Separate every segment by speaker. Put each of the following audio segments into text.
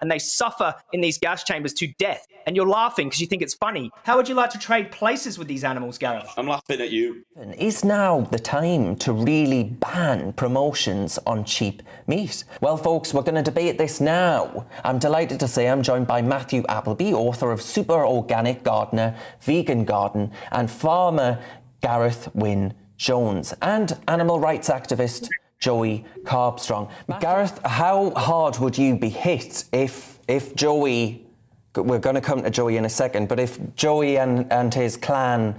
Speaker 1: and they suffer in these gas chambers to death. And you're laughing because you think it's funny. How would you like to trade places with these animals, Gareth?
Speaker 2: I'm laughing at you.
Speaker 3: Is now the time to really ban promotions on cheap meat? Well, folks, we're going to debate this now. I'm delighted to say I'm joined by Matthew Appleby, author of Super Organic Gardener, Vegan Garden, and farmer Gareth Wyn Jones, and animal rights activist Joey Carbstrong. Gareth, how hard would you be hit if if Joey we're going to come to Joey in a second, but if Joey and, and his clan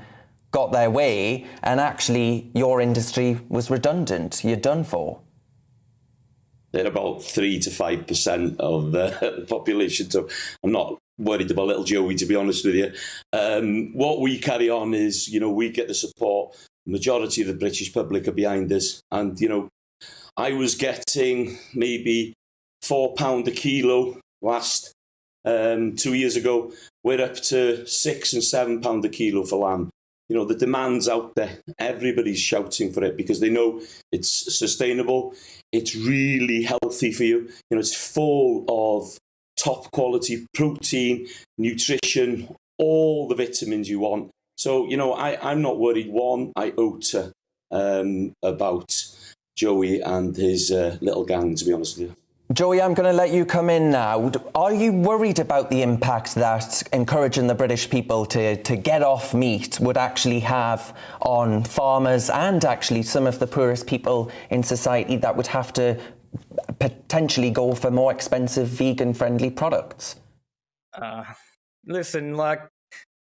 Speaker 3: got their way and actually your industry was redundant, you're done for?
Speaker 2: They're about three to five percent of the population, so I'm not worried about little Joey, to be honest with you. Um, what we carry on is, you know, we get the support. The majority of the British public are behind us, and you know, I was getting maybe four pound a kilo last um, two years ago. We're up to six and seven pound a kilo for lamb. You know, the demand's out there. Everybody's shouting for it because they know it's sustainable. It's really healthy for you. You know, it's full of top quality protein, nutrition, all the vitamins you want. So, you know, I, I'm not worried one iota um, about Joey and his uh, little gang, to be honest with you.
Speaker 3: Joey, I'm going to let you come in now. Are you worried about the impact that encouraging the British people to, to get off meat would actually have on farmers and actually some of the poorest people in society that would have to potentially go for more expensive vegan-friendly products?
Speaker 1: Uh, listen, like,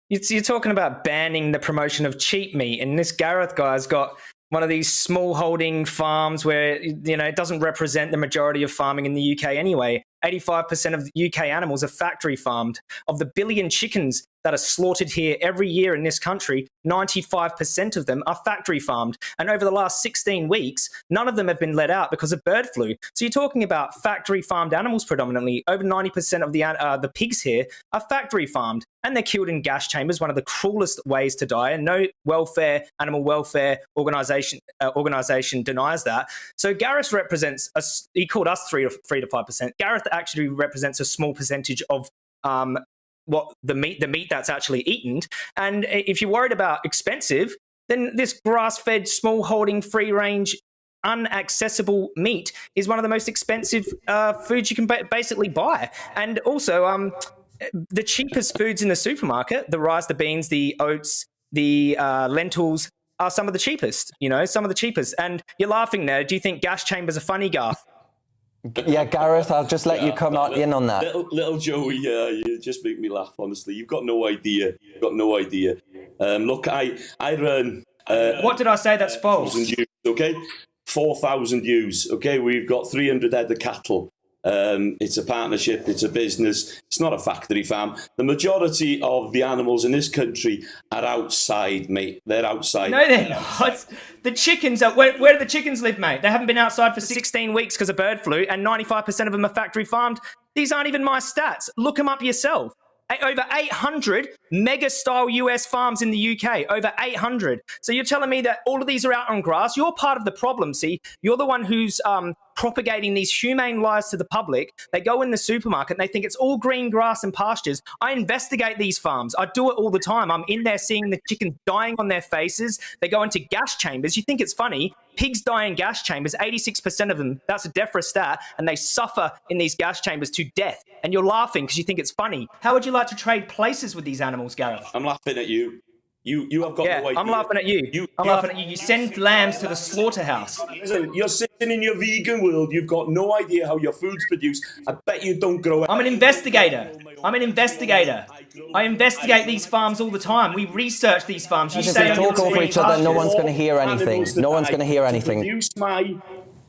Speaker 1: you're talking about banning the promotion of cheap meat, and this Gareth guy's got one of these small holding farms where you know it doesn't represent the majority of farming in the UK anyway. 85% of UK animals are factory farmed. Of the billion chickens that are slaughtered here every year in this country, 95% of them are factory farmed. And over the last 16 weeks, none of them have been let out because of bird flu. So you're talking about factory farmed animals predominantly. Over 90% of the, uh, the pigs here are factory farmed and they're killed in gas chambers, one of the cruelest ways to die. And no welfare, animal welfare organization, uh, organization denies that. So Gareth represents, a, he called us three to, three to 5%. Gareth actually represents a small percentage of um, what the meat the meat that's actually eaten. And if you're worried about expensive, then this grass-fed, small holding, free range, unaccessible meat is one of the most expensive uh, foods you can ba basically buy. And also, um, the cheapest foods in the supermarket, the rice, the beans, the oats, the uh, lentils, are some of the cheapest, you know, some of the cheapest. And you're laughing there. Do you think gas chambers are funny, Garth?
Speaker 3: Yeah, Gareth, I'll just let yeah, you come little, in on that.
Speaker 2: Little, little Joey, yeah, you just make me laugh. Honestly, you've got no idea. You've got no idea. Um, look, I I run.
Speaker 1: Uh, what did I say? That's false.
Speaker 2: Views, okay, four thousand views. Okay, we've got three hundred head of cattle. Um, it's a partnership, it's a business, it's not a factory farm. The majority of the animals in this country are outside, mate. They're outside.
Speaker 1: No, they're not. The chickens are, where, where do the chickens live, mate? They haven't been outside for 16 weeks because of bird flu, and 95% of them are factory farmed. These aren't even my stats. Look them up yourself over 800 mega style US farms in the UK, over 800. So you're telling me that all of these are out on grass? You're part of the problem, see? You're the one who's um, propagating these humane lies to the public. They go in the supermarket and they think it's all green grass and pastures. I investigate these farms. I do it all the time. I'm in there seeing the chickens dying on their faces. They go into gas chambers. You think it's funny? Pigs die in gas chambers, 86% of them. That's a DEFRA stat. And they suffer in these gas chambers to death. And you're laughing because you think it's funny. How would you like to trade places with these animals, Gareth?
Speaker 2: I'm laughing at you. You you have got
Speaker 1: yeah,
Speaker 2: no idea.
Speaker 1: I'm laughing at you. you I'm you laughing have, at you. You send lambs to the slaughterhouse.
Speaker 2: Listen, you're sitting in your vegan world. You've got no idea how your food's produced. I bet you don't grow. it.
Speaker 1: I'm an investigator. I'm an investigator. I investigate these farms all the time. We research these farms.
Speaker 3: You say talk over each other. No one's going to hear anything. No one's going to hear anything.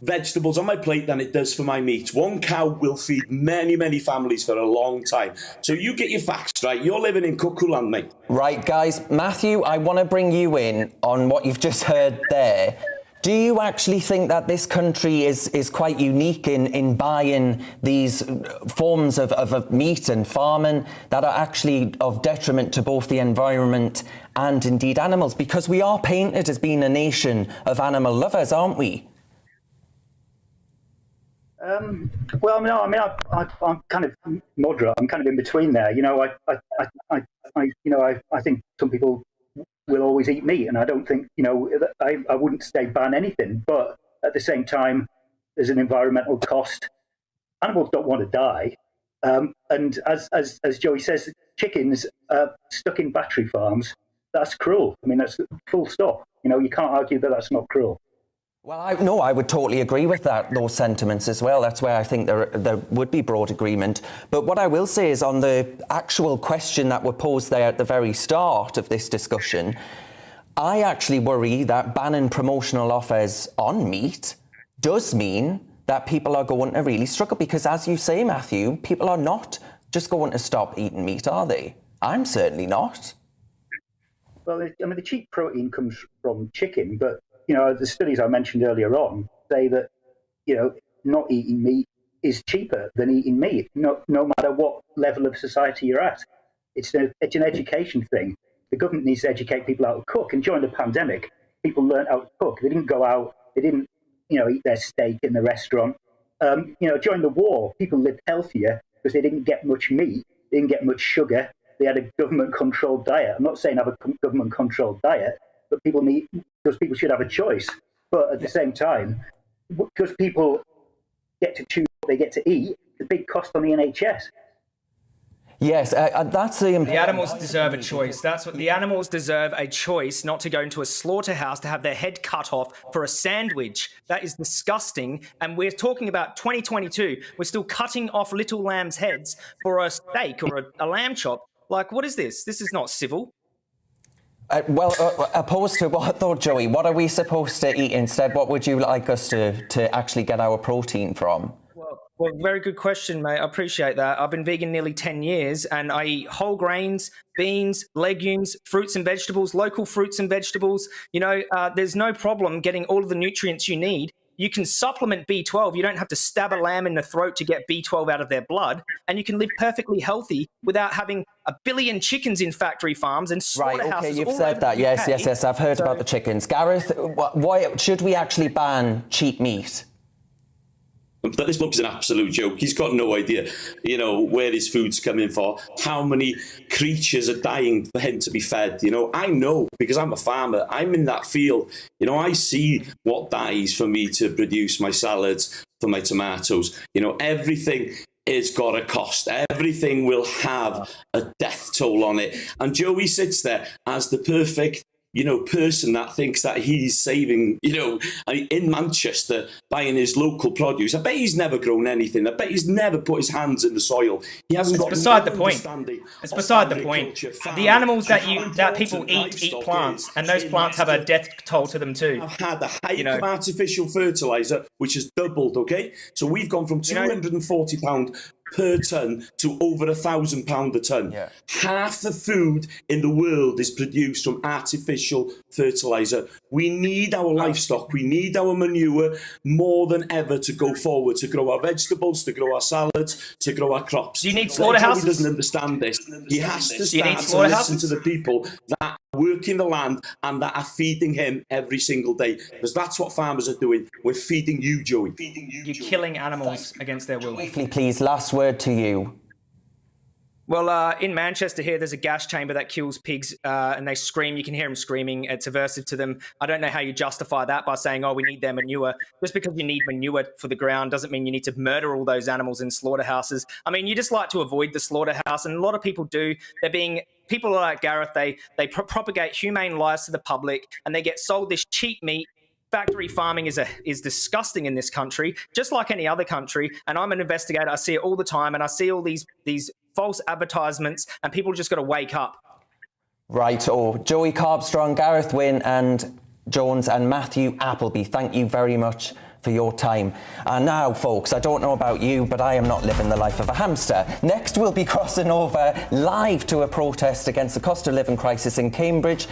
Speaker 2: Vegetables on my plate than it does for my meat. One cow will feed many, many families for a long time. So you get your facts right. You're living in cuckoo land, mate.
Speaker 3: Right, guys. Matthew, I want to bring you in on what you've just heard there. Do you actually think that this country is, is quite unique in, in buying these uh, forms of, of, of meat and farming that are actually of detriment to both the environment and indeed animals? Because we are painted as being a nation of animal lovers, aren't we?
Speaker 4: Um, well, no, I mean, I, am kind of moderate. I'm kind of in between there. You know, I, I, I, I you know, I, I think some people will always eat meat, and I don't think, you know, I, I wouldn't say ban anything, but at the same time, there's an environmental cost. Animals don't want to die, um, and as, as as Joey says, chickens uh, stuck in battery farms. That's cruel. I mean, that's full stop. You know, you can't argue that that's not cruel.
Speaker 3: Well, I, no, I would totally agree with that, those sentiments as well. That's where I think there, there would be broad agreement. But what I will say is on the actual question that were posed there at the very start of this discussion, I actually worry that banning promotional offers on meat does mean that people are going to really struggle because, as you say, Matthew, people are not just going to stop eating meat, are they? I'm certainly not.
Speaker 4: Well, I mean, the cheap protein comes from chicken, but you know, the studies I mentioned earlier on say that, you know, not eating meat is cheaper than eating meat, no, no matter what level of society you're at. It's, a, it's an education thing. The government needs to educate people how to cook. And during the pandemic, people learned how to cook. They didn't go out, they didn't, you know, eat their steak in the restaurant. Um, you know, during the war, people lived healthier because they didn't get much meat, they didn't get much sugar. They had a government-controlled diet. I'm not saying have a government-controlled diet, but people need because people should have a choice. But at the same time, because people get to choose what they get to eat, the big cost on the NHS.
Speaker 3: Yes, uh, that's the
Speaker 1: The animals deserve a choice. That's what the animals deserve a choice, not to go into a slaughterhouse to have their head cut off for a sandwich. That is disgusting. And we're talking about 2022. We're still cutting off little lambs' heads for a steak or a, a lamb chop. Like, what is this? This is not civil.
Speaker 3: Uh, well, uh, opposed to what though, Joey? What are we supposed to eat instead? What would you like us to, to actually get our protein from?
Speaker 1: Well, well, very good question, mate. I appreciate that. I've been vegan nearly 10 years and I eat whole grains, beans, legumes, fruits and vegetables, local fruits and vegetables. You know, uh, there's no problem getting all of the nutrients you need you can supplement B12. You don't have to stab a lamb in the throat to get B12 out of their blood. And you can live perfectly healthy without having a billion chickens in factory farms and
Speaker 3: slaughterhouses. Right, okay, you've said that. Yes, yes, yes. I've heard so, about the chickens. Gareth, why should we actually ban cheap meat?
Speaker 2: But this bloke's an absolute joke. He's got no idea, you know, where his food's coming for, how many creatures are dying for him to be fed. You know, I know because I'm a farmer. I'm in that field. You know, I see what dies for me to produce my salads, for my tomatoes. You know, everything it's got a cost. Everything will have a death toll on it. And Joey sits there as the perfect you know, person that thinks that he's saving, you know, in Manchester buying his local produce. I bet he's never grown anything. I bet he's never put his hands in the soil. He hasn't
Speaker 1: it's
Speaker 2: got
Speaker 1: beside the point. It's beside the point. The animals that you that people eat eat plants, and those plants have a death toll to them too.
Speaker 2: I've had the height you know. of artificial fertilizer, which has doubled. Okay, so we've gone from two hundred and forty pound per ton to over a thousand pound a ton. Yeah. Half the food in the world is produced from artificial fertilizer. We need our livestock, we need our manure more than ever to go forward, to grow our vegetables, to grow our salads, to grow our crops.
Speaker 1: Do you need slaughterhouses?
Speaker 2: He doesn't understand this. He has to start to listen to the people that working the land and that are feeding him every single day. Because that's what farmers are doing. We're feeding you, Joey. Feeding
Speaker 1: you, You're Joey. killing animals Thanks. against their will.
Speaker 3: Please, last word to you.
Speaker 1: Well, uh, in Manchester here, there's a gas chamber that kills pigs, uh, and they scream. You can hear them screaming. It's aversive to them. I don't know how you justify that by saying, "Oh, we need their manure." Just because you need manure for the ground doesn't mean you need to murder all those animals in slaughterhouses. I mean, you just like to avoid the slaughterhouse, and a lot of people do. They're being people like Gareth. They they pro propagate humane lies to the public, and they get sold this cheap meat factory farming is a is disgusting in this country, just like any other country. And I'm an investigator. I see it all the time, and I see all these these false advertisements, and people just got to wake up.
Speaker 3: Right, or Joey Carbstrong, Gareth Wyn, and Jones, and Matthew Appleby. Thank you very much for your time. And now, folks, I don't know about you, but I am not living the life of a hamster. Next, we'll be crossing over live to a protest against the cost of living crisis in Cambridge.